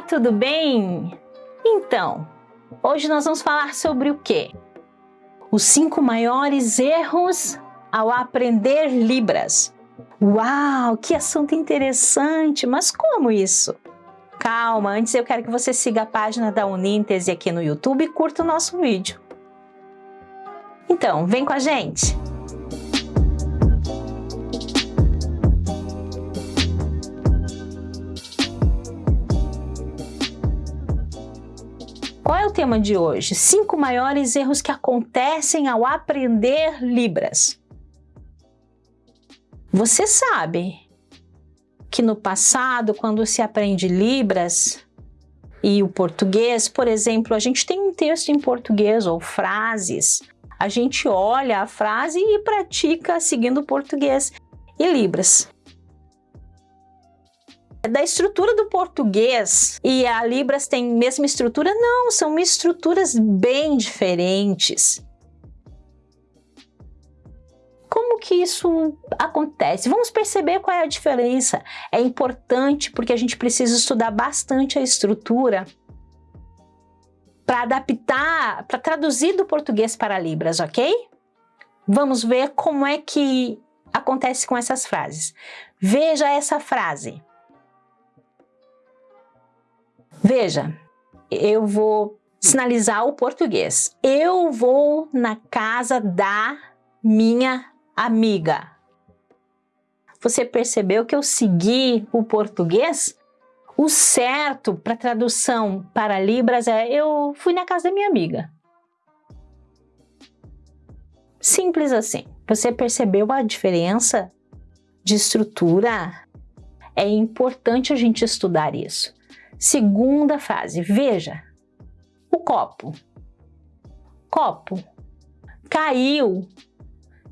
Olá, tudo bem? Então, hoje nós vamos falar sobre o quê? Os cinco maiores erros ao aprender Libras. Uau, que assunto interessante! Mas como isso? Calma, antes eu quero que você siga a página da Uníntese aqui no YouTube e curta o nosso vídeo. Então, vem com a gente! Qual é o tema de hoje? Cinco maiores erros que acontecem ao aprender Libras. Você sabe que no passado, quando se aprende Libras e o português, por exemplo, a gente tem um texto em português ou frases, a gente olha a frase e pratica seguindo o português e Libras da estrutura do português e a Libras tem mesma estrutura? Não, são estruturas bem diferentes. Como que isso acontece? Vamos perceber qual é a diferença. É importante porque a gente precisa estudar bastante a estrutura para adaptar, para traduzir do português para Libras, ok? Vamos ver como é que acontece com essas frases. Veja essa frase. Veja, eu vou sinalizar o português. Eu vou na casa da minha amiga. Você percebeu que eu segui o português? O certo para tradução para Libras é eu fui na casa da minha amiga. Simples assim. Você percebeu a diferença de estrutura? É importante a gente estudar isso. Segunda frase, veja, o copo. Copo caiu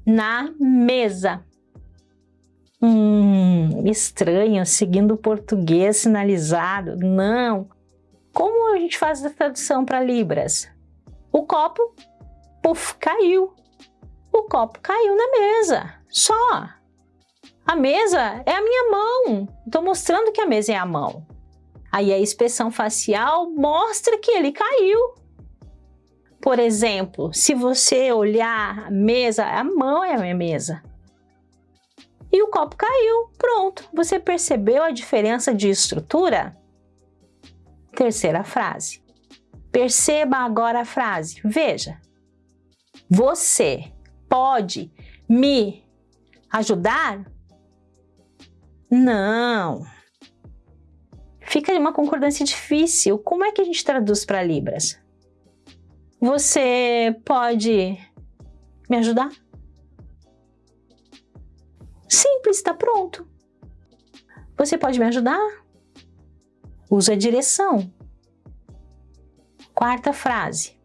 na mesa. Hum, estranho, seguindo o português sinalizado. Não. Como a gente faz a tradução para Libras? O copo, puf, caiu. O copo caiu na mesa. Só. A mesa é a minha mão. Estou mostrando que a mesa é a mão. Aí a expressão facial mostra que ele caiu. Por exemplo, se você olhar a mesa, a mão é a minha mesa. E o copo caiu, pronto. Você percebeu a diferença de estrutura? Terceira frase. Perceba agora a frase. Veja. Você pode me ajudar? Não fica uma concordância difícil. Como é que a gente traduz para Libras? Você pode me ajudar? Simples, está pronto. Você pode me ajudar? Usa a direção. Quarta frase.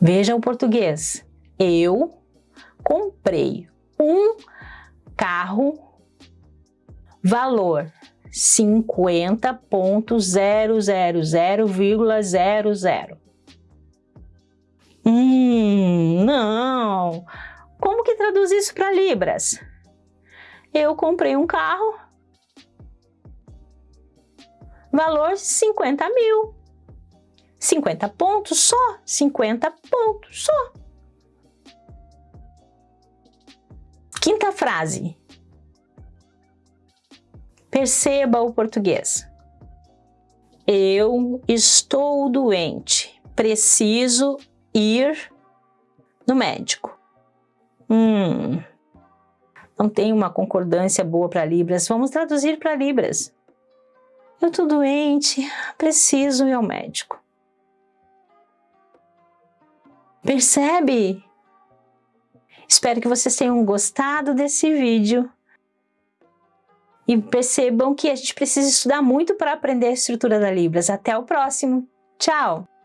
Veja o português. Eu comprei um carro Valor 50.000,00. Hum, não. Como que traduz isso para libras? Eu comprei um carro. Valor 50 mil. 50 pontos só, 50 pontos só. Quinta frase. Perceba o português. Eu estou doente. Preciso ir no médico. Hum, não tem uma concordância boa para Libras. Vamos traduzir para Libras. Eu estou doente, preciso ir ao médico. Percebe? Espero que vocês tenham gostado desse vídeo e percebam que a gente precisa estudar muito para aprender a estrutura da Libras. Até o próximo. Tchau!